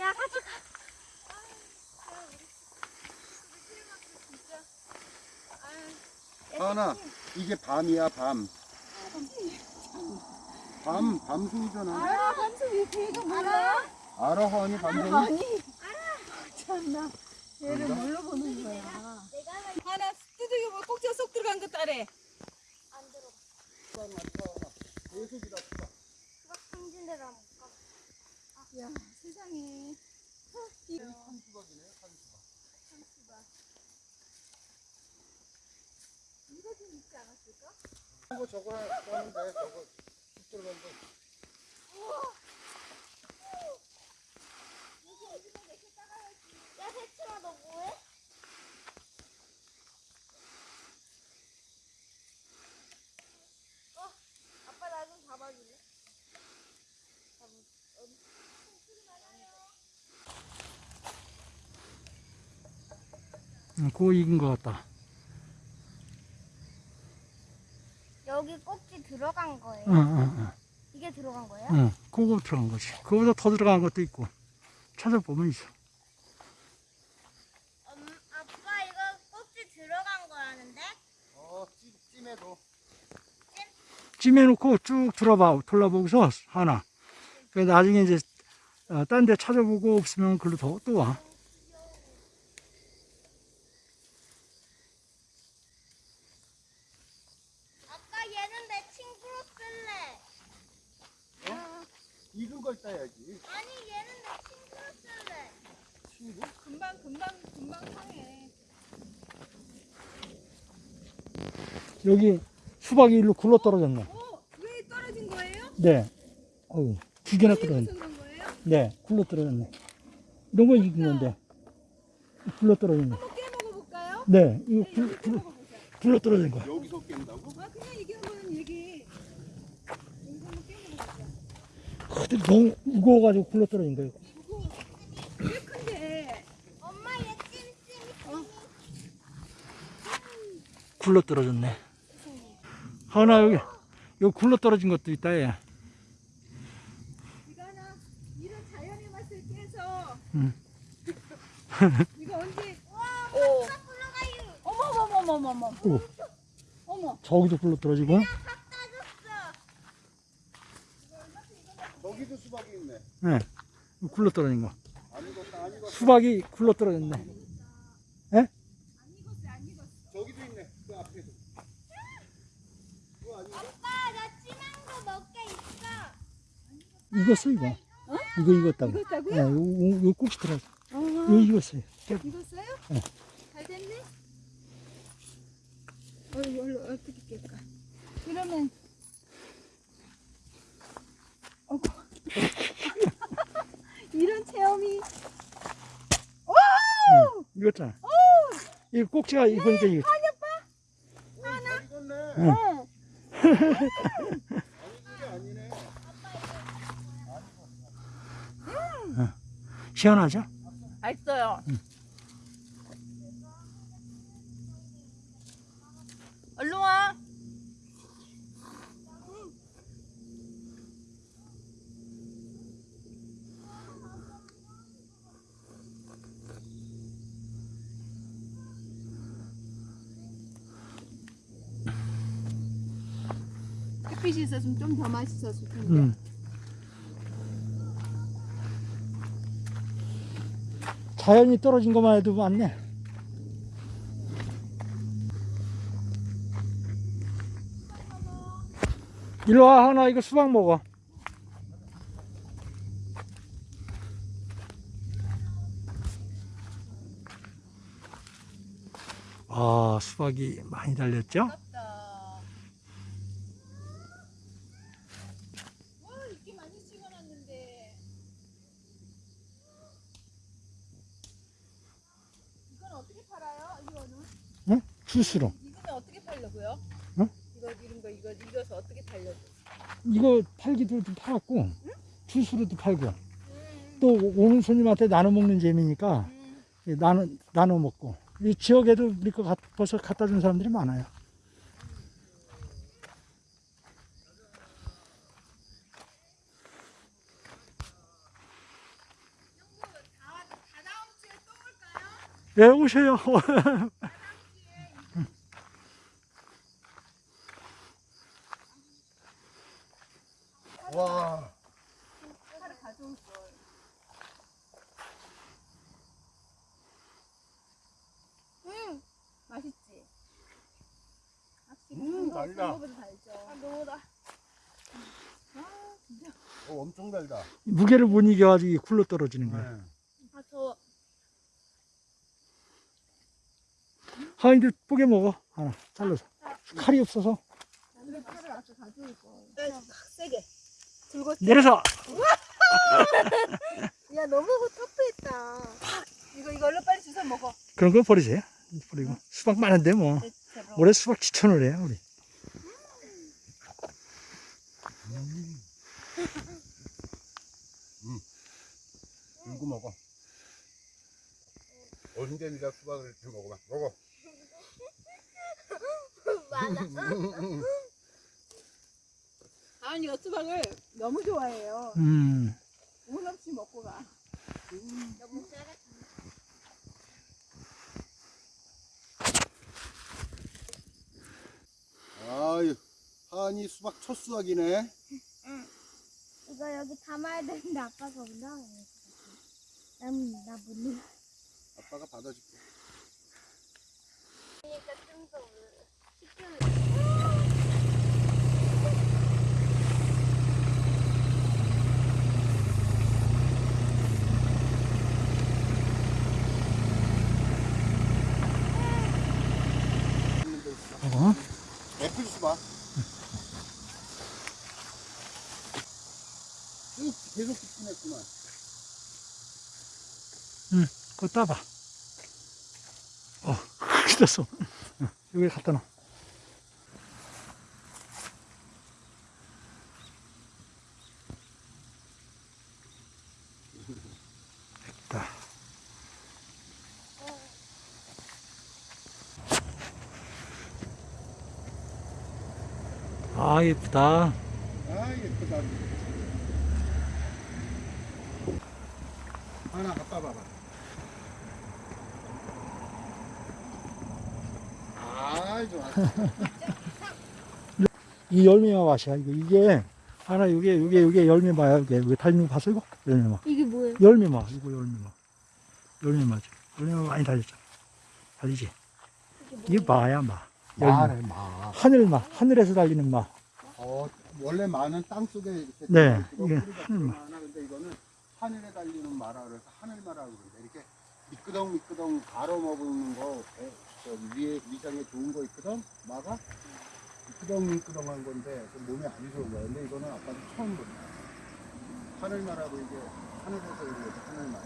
야, 같이 가. 하나 이게 밤이야 밤. 밤 밤송이잖아. 아, 한숨이 되게 몰라? 알아 허니 밤송이? 아니. 참나. 얘를 뭘로 보는 거야? 하나 두들겨 뭐 꼭지가 쏙 들어간 것 따래. 안 들어. 수박 승진대로 한번 가. 야 세상에. 저거 저거 하는데 저거 쑥 들어간 거. 야, 세츠마 너 뭐해? 어, 아빠 나 좀 잡아줄래? 응, 그거 익은 것 같다. 여기 꼭지 들어간 거예요. 응, 응, 응. 이게 들어간 거예요? 응, 그거 들어간 거지. 그거보다 더 들어간 것도 있고. 찾아보면 있어. 음, 아빠 이거 꼭지 들어간 거라는데? 어 찜, 찜해도. 찜해놓고 쭉 들어봐, 돌아보고서 하나. 그 나중에 이제, 어, 딴데 찾아보고 없으면 글로 더, 또 와. 아빠 얘는 내 친구로 쓸래. 익은 걸 따야지. 아니 얘는 내 친구로 쓸래. 친구? 금방 금방 금방 상해. 여기 수박이 일로 굴러 떨어졌네. 어? 왜 떨어진 거예요? 네. 어우, 두 개나 떨어졌네. 네, 굴러 떨어졌네. 이런 거 익은 건데. 굴러 떨어졌네. 한번 깨 먹어볼까요? 네, 이거 네, 굴, 굴. 굴러 떨어진 거야. 여기서 깬다고? 아 그냥 얘기한 거는 얘기. 여기서 한번 깨 먹어보자. 그들 너무 무거워가지고 굴러 떨어진 거예요. 꽤 큰데. 엄마 얘 찜찜. 굴러 떨어졌네. 하나 여기, 여기 굴러 떨어진 것도 있다, 얘. 이거 하나 이런 자연의 맛을 깨서. 응. 이거 언제? 와, 오. 어머 어머 어머 어머 어머. 오, 어머. 저기도 굴러 떨어지고. 저기도 수박이 있네. 네. 굴러 떨어진 거. 수박이 굴러 떨어졌네. 저기도 있네. 그 앞에도. 그거 아닌가? 아빠 나 진한 거 먹게 있어. 익었어, 이거. 이거 익었다고. 익었다고요? 네, 요, 요, 요 꼭지 들어갔어. 어. 이거 익었어요. 익었어요? 네. 잘 됐네? 어, 이걸로 어떻게 깰까? 그러면 어구. 이런 체험이 익었잖아. 이거 꼭지가 익으니까 이거. 잘 익었네. 응. 어. 아니 그게 아니네. 시원하죠? 맛있어요. 얼른 와. 햇빛이 있었으면 좀 더 맛있었을 텐데. 응. 자연이 떨어진 것만 해도 많네. 일로 와, 하나, 이거 수박 먹어. 아, 수박이 많이 달렸죠? 스스로. 이거는 어떻게 팔려고요? 어? 이거 이런 거 이거 익어서 어떻게 팔려고? 이거 팔기도 좀 팔았고 응? 주스로도 팔고 응. 또 오는 손님한테 나눠 먹는 재미니까 응. 나눠 나눠 먹고 이 지역에도 우리 거 벌써 갖다 준 사람들이 많아요. 예, 오세요. 달죠. 아 너무다. 아 진짜. 어, 엄청 달다. 무게를 못 이겨가지고 굴러 떨어지는 거야. 네. 아 더워. 하인들 뽀개 먹어. 하나 잘라서. 칼이 없어서. 나는 칼을 아까 가져올 걸. 세게. 들고. 내려서. 야 너무 터프했다. 이거 이걸로 빨리 주워 먹어. 그런 거 버리세요. 버리고. 수박 많은데 뭐. 제로. 올해 수박 추천을 해요, 우리. 들고 먹어. 언제 네가 수박을 이렇게 먹어봐. 먹어. 아니 여수박을 너무 좋아해요. 음. 운 없이 먹고 가. 너무 짜릿. 한이 수박 첫 수확이네. 이거 여기 담아야 되는데 아빠가 올라와요. 난나못 올라. 아빠가 받아줄게. 그러니까 좀더 시키면 있는 데 있어. 어? 애플 수박. 쭉 계속 집중했구만. 그거 따봐. 어, 됐어. 여기 갖다 놔. 됐다. 아, 예쁘다. 아, 예쁘다. 하나 갖다 봐봐. 아, 좋아. 이 열매마 맛이야. 이거 이게 하나 이게 이게 이게 열매마야. 이게 이게 달린 거 봤어 이거? 열매마. 이게 뭐예요? 열매마. 이거 열매마. 열매마죠. 열매마 많이 달렸잖아. 달리지. 이게 마야 마. 열매. 말해, 마. 하늘 마. 하늘에서 달리는 마. 어, 원래 마는 땅 속에 이렇게 네, 이게 하늘마. 많아. 근데 이거는 하늘에 달리는 마라 그래서 하늘마라고 그러는데 이렇게 미끄덩 미끄덩 갈아 먹는 거 배, 저기 위에 위장에 좋은 거 있거든 마가 미끄덩 미끄덩한 건데 좀 몸에 안 좋은 거야. 근데 이거는 아빠도 처음 본다. 하늘마라고 이게 하늘에서 이게 하늘마.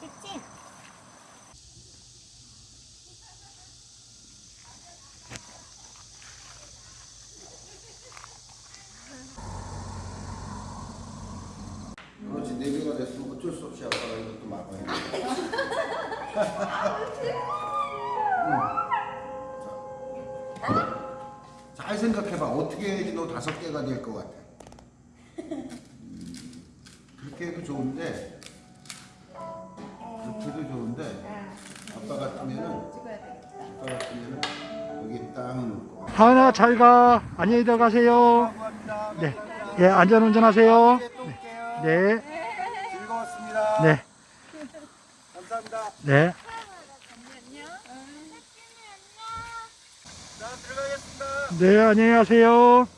그치? 그렇지 네 개가 됐으면 어쩔 수 없이 아빠가 이것도 막아야 돼. 응. 자, 잘 생각해봐. 어떻게 해야지 너 다섯 개가 될 것 같아. 음, 그렇게 해도 좋은데 그렇게 해도 좋은데 아빠 같으면은. 아빠 같으면은 여기 딱 놓고. 하은아 잘 가. 안녕히 들어가세요. 감사합니다. 네. 예, 안전 운전하세요. 또 올게요. 네. 네. 감사합니다. 네. 네, 안녕히 가세요.